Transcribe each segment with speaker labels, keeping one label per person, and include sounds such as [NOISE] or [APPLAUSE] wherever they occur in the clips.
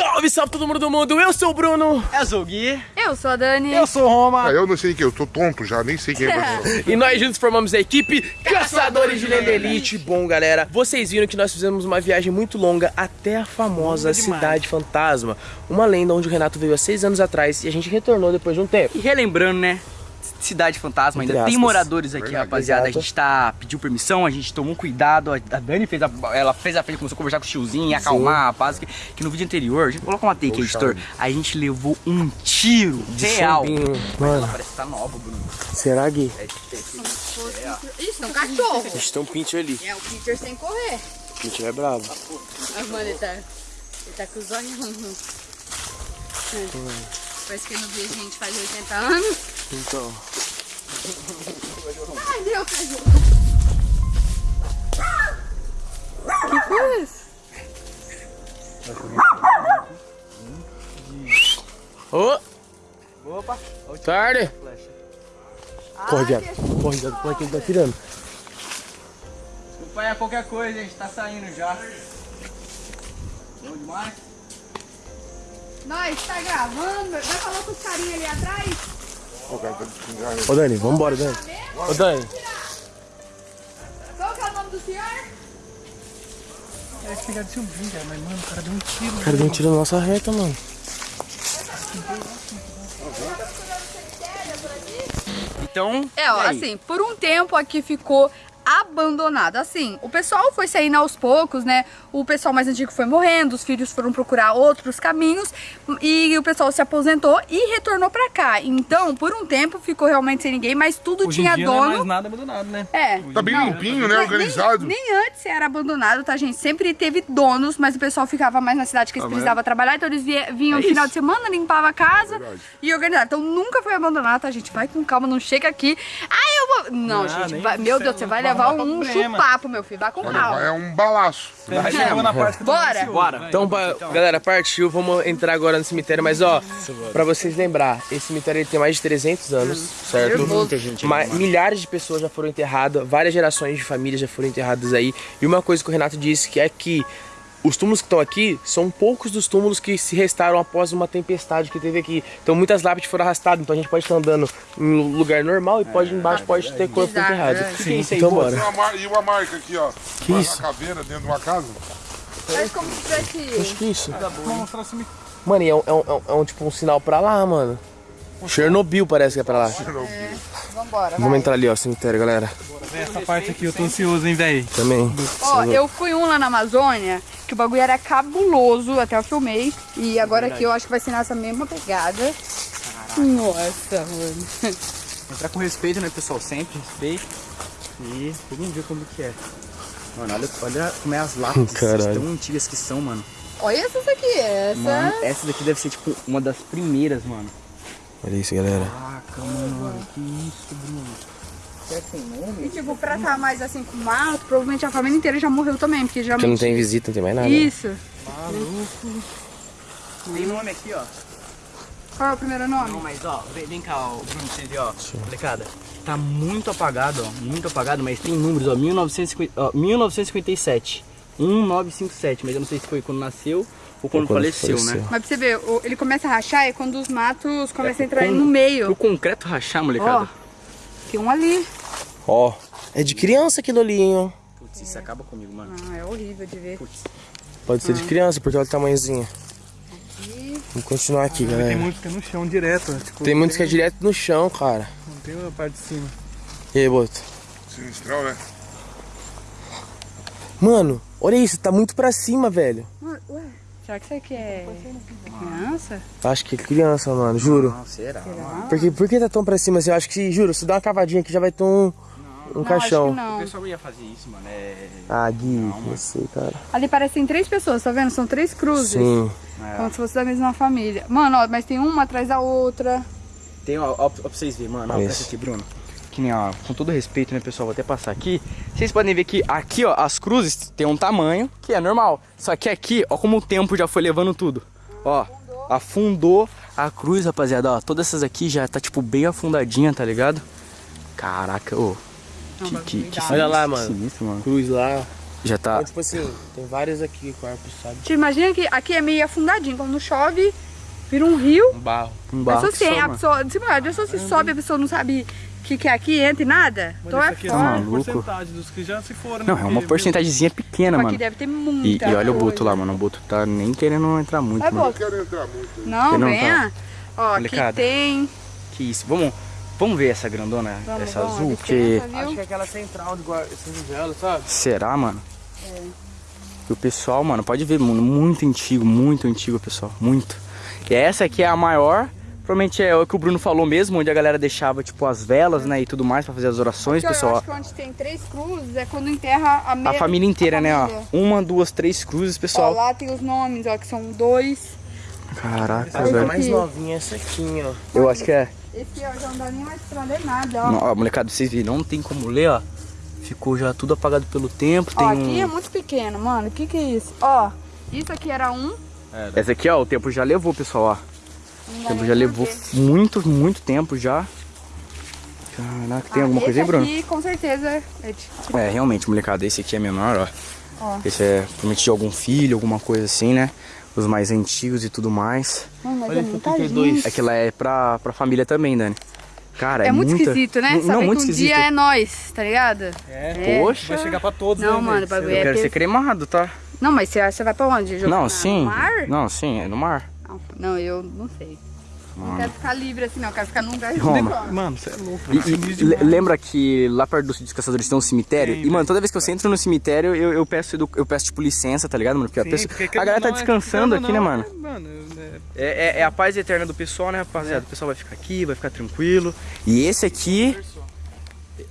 Speaker 1: Salve, salve todo mundo do mundo, eu sou o Bruno
Speaker 2: Eu sou o Gui.
Speaker 3: Eu sou a Dani.
Speaker 2: Eu sou o Roma.
Speaker 4: Ah, eu não sei quem, eu tô tonto já, nem sei quem é você. [LAUGHS]
Speaker 1: E nós juntos formamos a equipe Caçadores de Lenda Elite Bom galera, vocês viram que nós fizemos uma viagem muito longa até a famosa Cidade Fantasma Uma lenda onde o Renato veio há seis anos atrás e a gente retornou depois de um tempo
Speaker 2: E relembrando, né? Cidade Fantasma, ainda tem moradores aqui,
Speaker 4: Verdade,
Speaker 2: rapaziada.
Speaker 1: exato.
Speaker 2: A gente tá pediu permissão, a gente tomou cuidado. A Dani fez a, ela fez a frente, começou a conversar com o tiozinho, acalmar a rapaz. Que, que no vídeo anterior, a gente coloca uma take,
Speaker 4: Poxa.
Speaker 2: editor. A gente levou um tiro
Speaker 1: De
Speaker 2: real.
Speaker 1: chumbinho.
Speaker 2: Ela
Speaker 1: Mano,
Speaker 2: parece que tá nova, Bruno.
Speaker 1: será Gui?
Speaker 3: Isso, é um cachorro.
Speaker 1: Eles tem um pinch ali,
Speaker 3: É o Peter sem correr.
Speaker 1: o pinch é bravo
Speaker 3: Ah, mano, ele tá, ele tá com os olhos. Parece que ele não vê a gente faz 80 anos.
Speaker 1: Então,
Speaker 3: Ai, meu cachorro. Que foi isso?
Speaker 1: ô,
Speaker 2: Opa,
Speaker 1: tarde. Corre, viado, corre, viado, corre que ele tá tirando
Speaker 2: Desculpa aí a qualquer coisa, a gente tá saindo já. Bom demais.
Speaker 3: Nós, tá gravando? Vai falar com os carinhas ali atrás?
Speaker 4: O cara tá.
Speaker 1: Ô Dani, vambora Dani Ô Dani,
Speaker 3: Qual que é o nome do senhor?
Speaker 2: É pegar de chumbinho, cara, mas mano, o cara deu um tiro.
Speaker 1: o cara deu um tiro na nossa reta, mano
Speaker 2: Então,
Speaker 3: É, ó,
Speaker 2: aí?
Speaker 3: assim, por um tempo aqui ficou abandonado. Assim, o pessoal foi saindo aos poucos, né? O pessoal mais antigo foi morrendo, os filhos foram procurar outros caminhos e o pessoal se aposentou e retornou pra cá. Então, por um tempo ficou realmente sem ninguém, mas tudo
Speaker 5: Hoje
Speaker 3: tinha
Speaker 5: em dia não é
Speaker 3: dono.
Speaker 5: mais nada abandonado, né?
Speaker 3: É.
Speaker 4: Tá bem limpinho, né? Organizado.
Speaker 3: Nem, nem antes era abandonado, tá, gente? Sempre teve donos, mas o pessoal ficava mais na cidade que eles precisavam trabalhar, então eles vinham no final de semana, limpava a casa
Speaker 4: Verdade.
Speaker 3: e organizava. Então nunca foi abandonado, tá, gente? Vai com calma, não chega aqui. Ah, eu vou. Não,
Speaker 5: Não,
Speaker 3: gente, vai- meu Deus, você vai levar um
Speaker 5: problema.
Speaker 3: chupapo, meu filho. Vai com calma.
Speaker 4: é um balaço.
Speaker 5: Vai chegou na parte tô
Speaker 3: Bora.
Speaker 2: Bora.
Speaker 5: vai.
Speaker 1: Então, ba- galera, partiu, vamos entrar agora no cemitério, mas ó, pra vocês lembrar, esse cemitério ele tem mais de 300 anos, certo?
Speaker 3: Nervoso.
Speaker 1: Muita gente. Ma- milhares de pessoas já foram enterradas, várias gerações de famílias já foram enterradas aí. E uma coisa que o Renato disse que é que os túmulos que estão aqui são poucos dos túmulos que se restaram após uma tempestade que teve aqui. Então muitas lápides foram arrastadas, então a gente pode estar andando em um lugar normal e pode embaixo pode ter corpo
Speaker 3: Bizarro,
Speaker 1: enterrado.
Speaker 3: é.
Speaker 2: que é isso aí,
Speaker 1: Então?
Speaker 4: E
Speaker 1: bora.
Speaker 4: e uma marca aqui, ó.
Speaker 1: Que
Speaker 4: uma,
Speaker 1: isso?
Speaker 4: Uma caveira dentro de uma casa.
Speaker 3: Faz como se tivesse.
Speaker 1: Acho que isso.
Speaker 5: Vou mostrar se me...
Speaker 1: Mano, e é um, é um- é um- é um tipo um sinal pra lá, mano. Chernobyl parece que é pra lá.
Speaker 3: Vambora,
Speaker 1: Vamos
Speaker 3: vai.
Speaker 1: entrar ali, ó, cemitério, galera.
Speaker 5: Essa parte aqui eu tô ansioso, hein, velho.
Speaker 1: Também.
Speaker 3: Ó, eu fui um lá na Amazônia, que o bagulho era cabuloso, até eu filmei. E agora aqui eu acho que vai ser nessa mesma pegada. Nossa, mano.
Speaker 2: Entrar com respeito, né, pessoal? Sempre respeito. E vamos ver como que é. Mano, olha, olha como é as lápides [LAUGHS]
Speaker 1: Caralho.
Speaker 2: tão antigas que são, mano.
Speaker 3: Olha essas aqui, essa.
Speaker 2: Mano, essa daqui deve ser, tipo, uma das primeiras, mano.
Speaker 1: Olha isso, galera.
Speaker 2: Caraca, mano, que isso, Bruno. Nome?
Speaker 3: E tipo, pra estar mais assim com mato, provavelmente a família inteira já morreu também, porque
Speaker 1: Porque
Speaker 3: geralmente.
Speaker 1: não tem visita, não tem mais nada.
Speaker 3: Isso.
Speaker 2: Tem nome aqui, ó.
Speaker 3: Qual é o primeiro nome?
Speaker 2: Não, mas ó, vem, vem cá, ó, Bruno, pra você ver, ó. Molecada, tá muito apagado, ó. Muito apagado, mas tem números, ó. 1950, ó 1957. 1957, mas eu não sei se foi quando nasceu ou quando,
Speaker 1: quando
Speaker 2: faleceu,
Speaker 1: faleceu.
Speaker 2: né?
Speaker 3: Mas pra você ver, o- ele começa a rachar é quando os matos começam a
Speaker 2: É,
Speaker 3: entrar
Speaker 2: com-
Speaker 3: no
Speaker 2: O
Speaker 3: meio.
Speaker 2: concreto rachar, molecada.
Speaker 3: Ó, tem um ali.
Speaker 1: Ó, é de criança aquilo ali, hein, ó.
Speaker 2: Putz, isso acaba comigo, mano.
Speaker 3: Ah, é horrível de ver.
Speaker 2: Putz.
Speaker 1: Pode ser de criança, porque olha o tamanhozinho.
Speaker 3: Aqui.
Speaker 1: Vamos continuar aqui,
Speaker 5: Tem
Speaker 1: galera.
Speaker 5: muitos que é no chão direto. Tipo,
Speaker 1: Tem muitos que é direto no chão, cara.
Speaker 5: Não tem a parte de cima.
Speaker 1: E aí, Boto?
Speaker 4: Sinistrão, né?
Speaker 1: Mano, olha isso, tá muito pra cima, velho.
Speaker 3: Ué, será que isso aqui é criança?
Speaker 1: Acho que é criança, mano, juro.
Speaker 2: Não, será?
Speaker 1: Porque, por que tá tão pra cima assim? Eu acho que, juro, se dá uma cavadinha aqui já vai ter um, um
Speaker 3: Não,
Speaker 1: caixão.
Speaker 3: acho que não.
Speaker 2: O pessoal ia fazer isso, mano. É.
Speaker 1: Ah, Gui, não sei, cara.
Speaker 3: Ali parecem três pessoas, tá vendo? São três cruzes.
Speaker 1: Sim.
Speaker 3: Como se fosse da mesma família. Mano, ó, mas tem uma atrás da outra.
Speaker 2: Tem, ó, ó, ó pra vocês verem, mano. Ó,
Speaker 1: Isso.
Speaker 2: presta aqui, Bruno. Que nem, ó, com todo respeito, né, pessoal? Vou até passar aqui. Vocês podem ver que aqui, ó, as cruzes tem um tamanho que é normal. Só que aqui, ó, como o tempo já foi levando tudo. Ó, afundou a cruz, rapaziada. Ó, todas essas aqui já tá, tipo, bem afundadinha, tá ligado? Caraca, ô. Que, que, que
Speaker 1: Olha lá, mano.
Speaker 2: Sinistro, mano.
Speaker 1: Cruz lá.
Speaker 2: Já tá.
Speaker 1: Então, tipo assim, tem várias aqui, corpos, sabe?
Speaker 3: Tipo, imagina que aqui é meio afundadinho. Quando chove, vira um rio.
Speaker 1: Um barro.
Speaker 2: Um
Speaker 3: pessoa,
Speaker 2: só,
Speaker 3: sem, a pessoa, tipo, a pessoa se sobe, a pessoa não sabe o que, que é aqui, entra e nada.
Speaker 5: Mas isso
Speaker 3: é
Speaker 5: aqui é uma
Speaker 2: Maluco.
Speaker 5: porcentagem dos que já se foram.
Speaker 2: Não,
Speaker 5: né?
Speaker 2: é uma porcentagemzinha pequena,
Speaker 3: Tipo,
Speaker 2: mano.
Speaker 3: aqui deve ter
Speaker 2: E,
Speaker 3: muita
Speaker 2: e olha o. Boto lá, mano. O Boto tá nem querendo entrar muito,
Speaker 3: Vai,
Speaker 2: mano.
Speaker 3: Boto.
Speaker 4: Não quero entrar muito.
Speaker 3: Não,
Speaker 2: Você não
Speaker 3: venha. Ó, aqui
Speaker 2: Molecada.
Speaker 3: tem...
Speaker 2: Que isso. Vamos, vamos ver essa grandona,
Speaker 3: Vamos,
Speaker 2: essa
Speaker 3: vamos,
Speaker 2: azul, porque...
Speaker 1: Acho que é aquela central de guarda, senzala, sabe?
Speaker 2: Será, mano?
Speaker 3: É.
Speaker 2: E o pessoal, mano, pode ver, mano, muito antigo, muito antigo, pessoal, muito. E essa aqui é a maior, provavelmente é o que o Bruno falou mesmo, onde a galera deixava, tipo, as velas, né, e tudo mais pra fazer as orações,
Speaker 3: Aqui, ó, Eu
Speaker 2: pessoal.
Speaker 3: acho que onde tem três cruzes é quando enterra a,
Speaker 2: A
Speaker 3: me-
Speaker 2: família inteira,
Speaker 3: a
Speaker 2: né, ó. Uma, duas, três cruzes,
Speaker 3: Ó,
Speaker 2: pessoal.
Speaker 3: lá tem os nomes, ó, que são dois.
Speaker 2: Caraca,
Speaker 1: A
Speaker 2: velho.
Speaker 1: mais
Speaker 3: aqui.
Speaker 1: novinha é essa aqui, ó.
Speaker 2: Eu acho que é.
Speaker 3: Esse ó, já não dá nem mais pra ler nada, ó.
Speaker 2: Não, ó, molecada, vocês viram, não tem como ler, ó. Ficou já tudo apagado pelo tempo, tem
Speaker 3: Ó, aqui
Speaker 2: um...
Speaker 3: é muito pequeno, mano. O que que é isso? Ó, isso aqui era um.
Speaker 2: Essa aqui, ó, o tempo já levou, pessoal, ó. Tempo já levou muito, muito tempo já. Caraca, tem
Speaker 3: Ah,
Speaker 2: alguma coisa aí, Bruno?
Speaker 3: aqui, com certeza, é de-
Speaker 2: É, realmente, molecada, esse aqui é menor, ó.
Speaker 3: Ó.
Speaker 2: Esse é provavelmente de algum filho, alguma coisa assim, né? Os mais antigos e tudo mais.
Speaker 3: Mano, mas
Speaker 1: Olha
Speaker 3: é
Speaker 1: esse
Speaker 3: muita
Speaker 1: 32.
Speaker 3: gente.
Speaker 2: Aquela é pra, pra família também, Dani. Cara, é,
Speaker 3: É, muito
Speaker 2: muita...
Speaker 3: esquisito, né?
Speaker 2: Não,
Speaker 3: Saber
Speaker 2: não, muito
Speaker 3: que um
Speaker 2: esquisito.
Speaker 3: dia é nós, tá ligado?
Speaker 5: É,
Speaker 3: É.
Speaker 2: Poxa,
Speaker 5: vai chegar pra todos,
Speaker 3: Não,
Speaker 5: né,
Speaker 3: mano, bagulho
Speaker 2: eu
Speaker 3: é
Speaker 2: quero
Speaker 3: ter-
Speaker 2: ser cremado, tá?
Speaker 3: Não, mas você, você vai pra onde? Jogar
Speaker 2: Não,
Speaker 3: na-
Speaker 2: sim.
Speaker 3: No mar?
Speaker 2: Não, sim, é no mar.
Speaker 3: Não, não, eu não sei. Não quero ficar livre assim, não. Eu quero ficar num lugar
Speaker 2: Roma.
Speaker 5: Mano, você é louco.
Speaker 2: E, e
Speaker 5: demais.
Speaker 2: lembra que lá perto dos caçadores tem um cemitério?
Speaker 5: Tem,
Speaker 2: e, mano, toda vez que você entra no cemitério, eu, eu peço, edu- eu peço, tipo, licença, tá ligado, mano? Porque, a,
Speaker 5: Sim,
Speaker 2: pessoa-
Speaker 5: porque
Speaker 2: a galera tá
Speaker 5: não, é-
Speaker 2: descansando
Speaker 5: querendo
Speaker 2: aqui, né,
Speaker 5: ou
Speaker 2: mano?
Speaker 5: não, Mano, é-
Speaker 2: É, é- é a paz eterna do pessoal, né, rapaziada? O pessoal vai ficar aqui, vai ficar tranquilo. E esse aqui.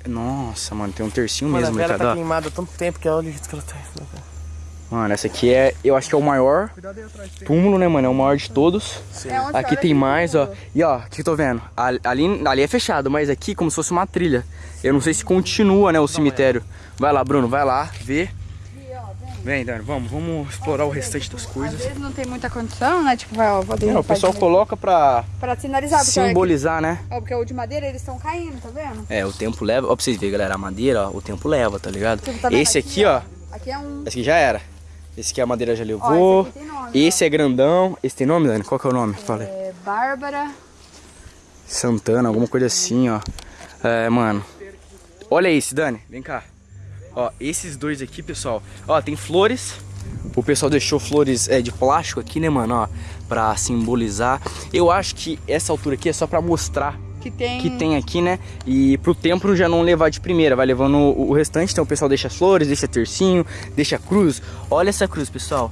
Speaker 2: Nossa, mano, tem um tercinho
Speaker 1: Mano, a
Speaker 2: mesmo,
Speaker 1: vela
Speaker 2: molecada.
Speaker 1: tá queimada há tanto tempo que olha o jeito que ela tá.
Speaker 2: Mano, essa aqui é. Eu acho que é o maior túmulo, né, mano? É o maior de todos.
Speaker 3: É onde
Speaker 2: Aqui
Speaker 3: olha
Speaker 2: tem
Speaker 3: aqui
Speaker 2: mais, ó. E ó, o que eu tô vendo? Ali, ali, é fechado, mas aqui como se fosse uma trilha. Eu não sei se continua, né, o cemitério. Vai lá, Bruno, vai lá, vê. Vem, Dani, vamos, vamos explorar o restante das
Speaker 3: Às
Speaker 2: coisas.
Speaker 3: vezes não tem muita condição, né? Tipo, vai, ó, vou
Speaker 2: É, o pessoal
Speaker 3: de-
Speaker 2: coloca pra
Speaker 3: Pra sinalizar, aqui-
Speaker 2: simbolizar, né?
Speaker 3: ó, porque o de madeira eles estão caindo, tá vendo?
Speaker 2: É, o tempo leva. Ó, pra vocês verem, galera, a madeira, ó, o tempo leva, tá ligado?
Speaker 3: Tipo, tá
Speaker 2: Esse aqui, ó,
Speaker 3: Aqui é um.
Speaker 2: esse aqui já era. Esse aqui a madeira já
Speaker 3: Ó,
Speaker 2: levou.
Speaker 3: esse aqui tem nome.
Speaker 2: Esse é grandão. Esse tem nome, Dani? Qual que é o nome? Fala aí.
Speaker 3: ó. É Bárbara.
Speaker 2: Santana, alguma coisa assim, ó. É, mano. Olha esse, Dani. Vem cá. Ó, esses dois aqui, pessoal. Ó, tem flores. O pessoal deixou flores é, de plástico aqui, né, mano? Ó, pra simbolizar. Eu acho que essa altura aqui é só pra mostrar
Speaker 3: Que tem.
Speaker 2: que tem aqui, né? E pro templo já não levar de primeira, vai levando o, o restante. Então o pessoal deixa as flores, deixa tercinho, deixa a cruz. Olha essa cruz, pessoal.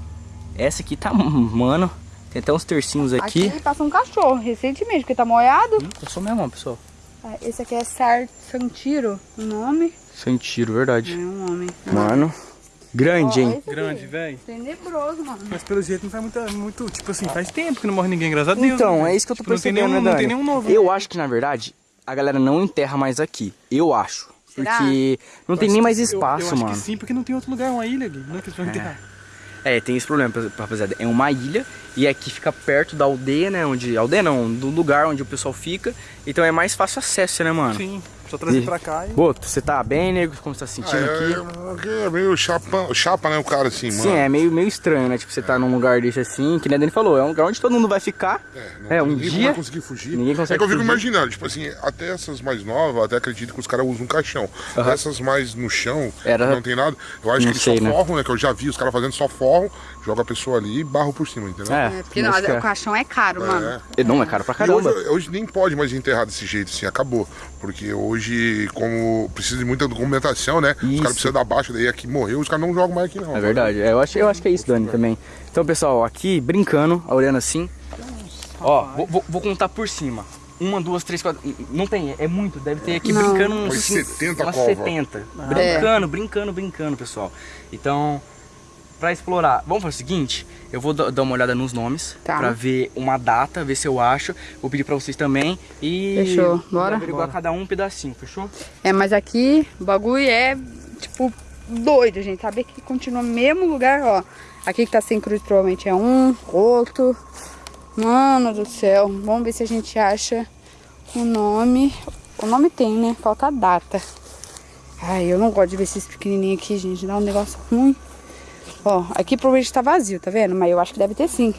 Speaker 2: Essa aqui tá, mano. Tem até uns tercinhos aqui.
Speaker 3: Aqui passou um cachorro recentemente, porque tá molhado.
Speaker 2: Hum, Passou mesmo, pessoal.
Speaker 3: Ah, Esse aqui é Sar Santiro, o nome.
Speaker 2: Sem tiro, verdade.
Speaker 3: É um homem.
Speaker 2: Mano, grande,
Speaker 3: Ó,
Speaker 2: hein?
Speaker 5: Grande, velho.
Speaker 3: Tenebroso, mano.
Speaker 5: Mas pelo jeito não faz muito, muito. Tipo assim, faz tempo que não morre ninguém, graças a Deus.
Speaker 2: Então,
Speaker 5: né?
Speaker 2: é isso que eu tô
Speaker 5: Tipo, não tem
Speaker 2: percebendo,
Speaker 5: nenhum,
Speaker 2: né,
Speaker 5: Não tem nenhum novo.
Speaker 2: Eu acho que, na verdade, a galera não enterra mais aqui. Eu acho.
Speaker 3: Será?
Speaker 2: Porque não tem nem mais
Speaker 5: Eu-
Speaker 2: espaço,
Speaker 5: eu, acho
Speaker 2: mano.
Speaker 5: que sim, porque não tem outro lugar, uma ilha ali. Não é que eles vão enterrar.
Speaker 2: É, tem esse problema, rapaziada. É uma ilha e aqui fica perto da aldeia, né? Onde. Aldeia não, do lugar onde o pessoal fica. Então é mais fácil acesso, né, mano?
Speaker 5: Sim, só trazer
Speaker 2: E-
Speaker 5: pra cá e.
Speaker 2: Boto, você tá bem, nego? Como você tá se
Speaker 4: Ah,
Speaker 2: sentindo aqui?
Speaker 4: é, aqui é meio chapa, chapa, né? O cara assim, mano.
Speaker 2: Sim, é meio, meio estranho, né? Tipo, você tá num lugar desse assim, que nem a Dani falou, é um lugar onde todo mundo vai ficar.
Speaker 4: não-
Speaker 2: É, um
Speaker 4: ninguém
Speaker 2: dia.
Speaker 4: vai conseguir fugir.
Speaker 2: ninguém consegue
Speaker 4: é que eu fico
Speaker 2: fugir.
Speaker 4: imaginando, tipo assim, até essas mais novas, eu até acredito que os caras usam um caixão. Essas mais no chão,
Speaker 2: Era-
Speaker 4: que não tem nada, eu acho
Speaker 2: Não
Speaker 4: que eles
Speaker 2: sei,
Speaker 4: só
Speaker 2: né?
Speaker 4: forram, né? Que eu já vi os caras fazendo só forram, joga a pessoa ali e barro por cima, entendeu?
Speaker 2: É,
Speaker 3: É, porque não,
Speaker 2: que é.
Speaker 3: o caixão é caro, mano.
Speaker 4: É.
Speaker 2: Não, é caro pra caramba.
Speaker 4: hoje, hoje nem pode mais enterrar desse jeito, assim, acabou. Porque hoje, como precisa de muita documentação, né? Os
Speaker 2: Isso.
Speaker 4: caras precisam da baixa, daí aqui morreu, os caras não jogam mais aqui não.
Speaker 2: É verdade, é, eu, acho, eu acho que é isso, Dani, também. Então, pessoal, aqui, brincando, olhando assim. Ó, vou, vou- contar por cima. Uma, duas, três, quatro. Não tem, é muito. Deve ter aqui
Speaker 3: Não.
Speaker 2: brincando uns
Speaker 4: Foi 70
Speaker 2: umas
Speaker 4: cova.
Speaker 2: 70. Brincando, brincando, brincando, pessoal. Então, pra explorar, vamos fazer o seguinte: eu vou da- dar uma olhada nos nomes
Speaker 3: Tá.
Speaker 2: pra ver uma data, ver se eu acho. Vou pedir pra vocês também. E.
Speaker 3: Fechou, bora?
Speaker 2: averiguar cada um um pedacinho, fechou?
Speaker 3: É, mas aqui o bagulho é, tipo, doido, gente. Saber que continua no mesmo lugar, ó. Aqui que tá sem cruz provavelmente é um, outro. Mano do céu. Vamos ver se a gente acha o nome. O nome tem, né? Falta a data. Ai, eu não gosto de ver esses pequenininhos aqui, gente. Dá um negócio ruim. Ó, aqui provavelmente tá vazio, tá vendo? Mas eu acho que deve ter sim.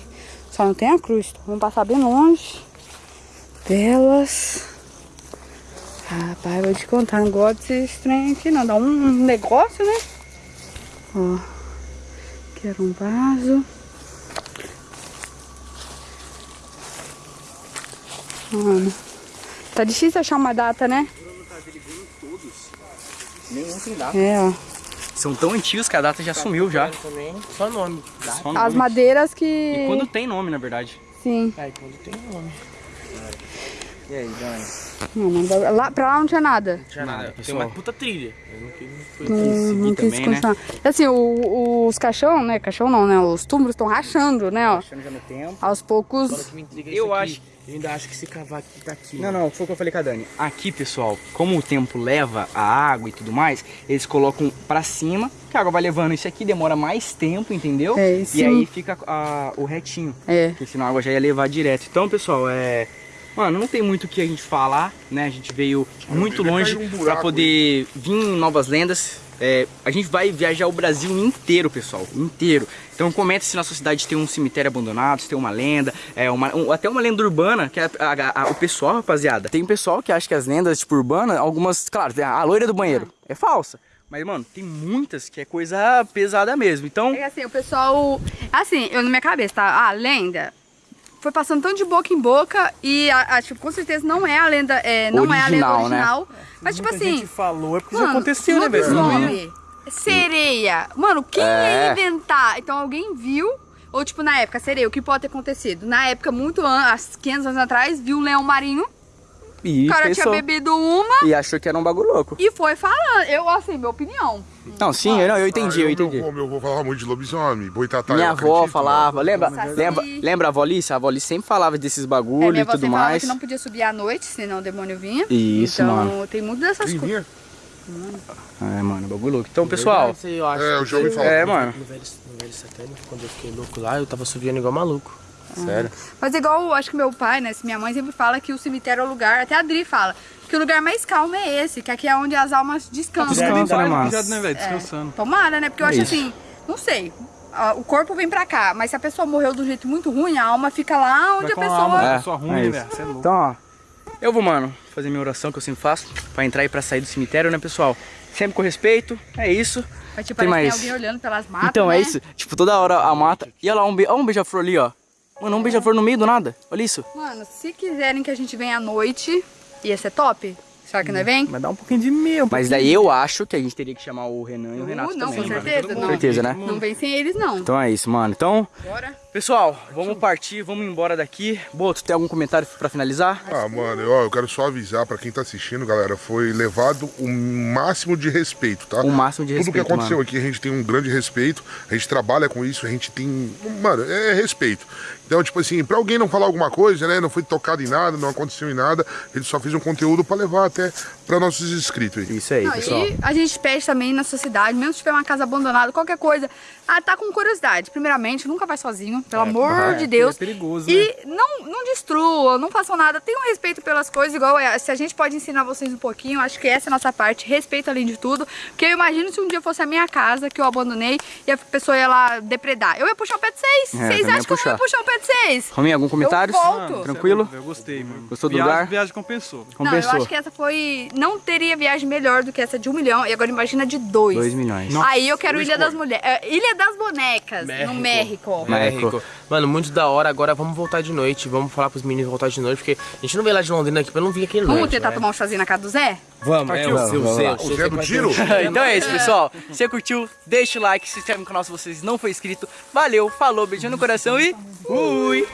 Speaker 3: Só não tem a cruz. Então, vamos passar bem longe. Delas. Rapaz, vou te contar. Não gosto desse trem aqui, não. Dá um negócio, né? Ó. Aqui era um vaso. Mano. Tá difícil achar uma data, né?
Speaker 2: Nenhum tem data.
Speaker 3: É, ó.
Speaker 2: São tão antigos que a data já sumiu já.
Speaker 1: Também, só nome.
Speaker 2: Só
Speaker 3: As
Speaker 2: nome.
Speaker 3: madeiras que.
Speaker 2: E quando tem nome, na verdade.
Speaker 3: Sim.
Speaker 1: É, quando tem nome.
Speaker 2: E aí, Dani?
Speaker 3: Não, não dá- lá, pra lá não tinha nada.
Speaker 1: Não tinha nada. Tem uma puta trilha. Eu não quis- não
Speaker 3: Não, não quis
Speaker 2: também, né?
Speaker 3: continuar. Assim, o- os caixão, né? Caixão não, né? Os túmulos estão rachando, né? Ó.
Speaker 2: Achando já no tempo.
Speaker 3: Aos poucos.
Speaker 2: Eu acho-
Speaker 1: Eu ainda acho que se cavar aqui tá aqui.
Speaker 2: Não, não, foi o que eu falei com a Dani. Aqui, pessoal, como o tempo leva a água e tudo mais, eles colocam pra cima, que a água vai levando isso aqui, demora mais tempo, entendeu?
Speaker 3: É, e
Speaker 2: e aí fica a- o retinho.
Speaker 3: É.
Speaker 2: Porque senão a água já ia levar direto. Então, pessoal, é. Mano, não tem muito o que a gente falar, né? A gente veio muito longe
Speaker 4: um
Speaker 2: pra poder vir em novas lendas. É, a gente vai viajar o Brasil inteiro, pessoal, inteiro. Então comenta se na sua cidade tem um cemitério abandonado, se tem uma lenda, é uma, um- até uma lenda urbana, que é a- a- a- o pessoal, rapaziada. Tem pessoal que acha que as lendas, tipo, urbanas, algumas, claro, a, loira do banheiro, é falsa. Mas, mano, tem muitas que é coisa pesada mesmo. Então,
Speaker 3: É assim, o pessoal. Assim, eu na minha cabeça, tá? A lenda foi passando tão de boca em boca e, a, a, tipo, com certeza não é a lenda. É, não é a lenda
Speaker 2: Original, né?
Speaker 3: original. Mas, tipo assim.
Speaker 5: gente falou, é porque
Speaker 3: Mano,
Speaker 5: já aconteceu, né, velho?
Speaker 3: lobisomem, Sereia. Mano, quem
Speaker 2: É.
Speaker 3: ia inventar? Então alguém viu, ou tipo na época, sereia, o que pode ter acontecido? Na época, muito anos, 500 anos atrás, viu um leão marinho,
Speaker 2: e
Speaker 3: o cara
Speaker 2: pensou.
Speaker 3: tinha bebido uma
Speaker 2: E achou que era um bagulho louco.
Speaker 3: e foi falando. Eu, assim, minha opinião.
Speaker 2: Não, sim, eu, não, eu entendi,
Speaker 4: Ah,
Speaker 2: eu
Speaker 4: Meu
Speaker 2: entendi.
Speaker 4: avô, meu avô falava muito de lobisomem, boitatá.
Speaker 2: Minha
Speaker 4: eu
Speaker 2: avó
Speaker 4: acredito,
Speaker 2: falava, lembra,
Speaker 3: Saci.
Speaker 2: lembra, lembra a avó Alice? A avó Alice sempre falava desses
Speaker 3: É,
Speaker 2: bagulho
Speaker 3: minha
Speaker 2: e tudo
Speaker 3: falava
Speaker 2: mais.
Speaker 3: que não podia subir à noite, senão o demônio vinha.
Speaker 2: Isso,
Speaker 3: então,
Speaker 2: mano.
Speaker 3: tem muito dessas coisas.
Speaker 4: vinha.
Speaker 2: É, mano, bagulho louco. Então, pessoal,
Speaker 1: eu acho.
Speaker 4: É, eu já ouvi falar.
Speaker 2: é, mano.
Speaker 1: No velho, no velho satânico, quando eu fiquei louco lá, eu tava subindo igual maluco. Sério.
Speaker 3: Mas igual, acho que meu pai, né, minha mãe sempre fala que o cemitério é o lugar, até a Adri fala, que o lugar mais calmo é esse, que aqui é onde as almas descansam.
Speaker 2: Descansa, né,
Speaker 5: né, velho? Descansando.
Speaker 3: Tomara, né? Porque eu
Speaker 2: É
Speaker 3: acho
Speaker 2: isso.
Speaker 3: assim, não sei. O corpo vem pra cá, mas se a pessoa morreu do jeito muito ruim, a alma fica lá onde a
Speaker 5: a
Speaker 3: pessoa.
Speaker 5: alma
Speaker 2: É,
Speaker 5: da pessoa ruim,
Speaker 2: é
Speaker 5: né,
Speaker 2: isso.
Speaker 5: velho? Você é louco.
Speaker 2: Então, ó, eu vou, mano, fazer minha oração que eu sempre faço, pra entrar e pra sair do cemitério, né, pessoal? Sempre com respeito, é isso.
Speaker 3: Mas tipo,
Speaker 2: Tem mais.
Speaker 3: tem alguém olhando pelas matas.
Speaker 2: Então,
Speaker 3: né?
Speaker 2: é isso. Tipo, toda hora a mata. E olha lá, um, be... olha um beija-flor ali, ó. Mano, um beija-flor no meio do nada. Olha isso.
Speaker 3: Mano, se quiserem que a gente venha à noite, ia ser top. Será que não é vem?
Speaker 5: Mas dá um pouquinho de medo.
Speaker 2: Mas daí eu acho que a gente teria que chamar o Renan e o
Speaker 3: Uh,
Speaker 2: Renato
Speaker 3: não,
Speaker 2: também.
Speaker 3: com
Speaker 2: mano.
Speaker 3: certeza,
Speaker 2: Com
Speaker 3: não.
Speaker 2: certeza, né?
Speaker 3: Não vem sem eles, não.
Speaker 2: Então é isso, mano. Então,
Speaker 3: Bora.
Speaker 2: Pessoal, vamos partir, vamos embora daqui. Boto, tem algum comentário pra finalizar?
Speaker 4: Ah, mano, eu, ó, eu quero só avisar pra quem tá assistindo, galera, foi levado o máximo de respeito, tá?
Speaker 2: O máximo de
Speaker 4: Tudo que
Speaker 2: respeito,
Speaker 4: aconteceu
Speaker 2: mano.
Speaker 4: aqui, a gente tem um grande respeito, a gente trabalha com isso, a gente tem. Mano, é respeito. Então, tipo assim, pra alguém não falar alguma coisa, né? Não foi tocado em nada, não aconteceu em nada, ele só fez um conteúdo pra levar até pra nossos inscritos aí.
Speaker 2: Isso aí,
Speaker 3: Não,
Speaker 2: pessoal.
Speaker 3: e a gente pede também na sua cidade, mesmo se tiver uma casa abandonada, qualquer coisa, ah, tá com curiosidade. Primeiramente, nunca vai sozinho, pelo amor de Deus.
Speaker 5: é perigoso,
Speaker 3: E não, não destrua, não façam nada. Tenham respeito pelas coisas, igual é, se a gente pode ensinar vocês um pouquinho, acho que essa é a nossa parte, respeito além de tudo. Porque eu imagino se um dia fosse a minha casa que eu abandonei e a pessoa ia lá depredar. Eu ia puxar o pé de vocês.
Speaker 2: É,
Speaker 3: Vocês acham que eu
Speaker 2: puxar.
Speaker 3: ia puxar o pé de vocês?
Speaker 2: Rominho, algum comentário?
Speaker 3: Eu volto.
Speaker 5: Mano,
Speaker 2: Tranquilo?
Speaker 5: é Eu gostei, mano.
Speaker 2: Gostou do
Speaker 5: viagem,
Speaker 2: lugar?
Speaker 5: Viagem compensou.
Speaker 3: Não, eu
Speaker 2: Compensou.
Speaker 3: acho que essa foi. Não teria viagem melhor do que essa de um milhão. E agora imagina de dois.
Speaker 2: Dois milhões.
Speaker 3: Aí eu quero Ilha das Mulheres. Ilha das Bonecas, no México.
Speaker 2: México.
Speaker 1: Mano, muito da hora. Agora vamos voltar de noite. Vamos falar pros meninos voltar de noite, porque a gente não veio lá de Londrina aqui pra não vir aqui
Speaker 3: Vamos tentar
Speaker 1: né?
Speaker 3: tomar um chazinho na casa do Zé?
Speaker 1: Vamos, é,
Speaker 2: Vamos,
Speaker 1: o seu
Speaker 2: vamos
Speaker 1: Zé. o
Speaker 4: Zé do [LAUGHS] tiro?
Speaker 2: então é isso, pessoal. Se você curtiu, deixa o like, se inscreve no canal se vocês não for inscrito. Valeu, falou, beijão no coração e fui!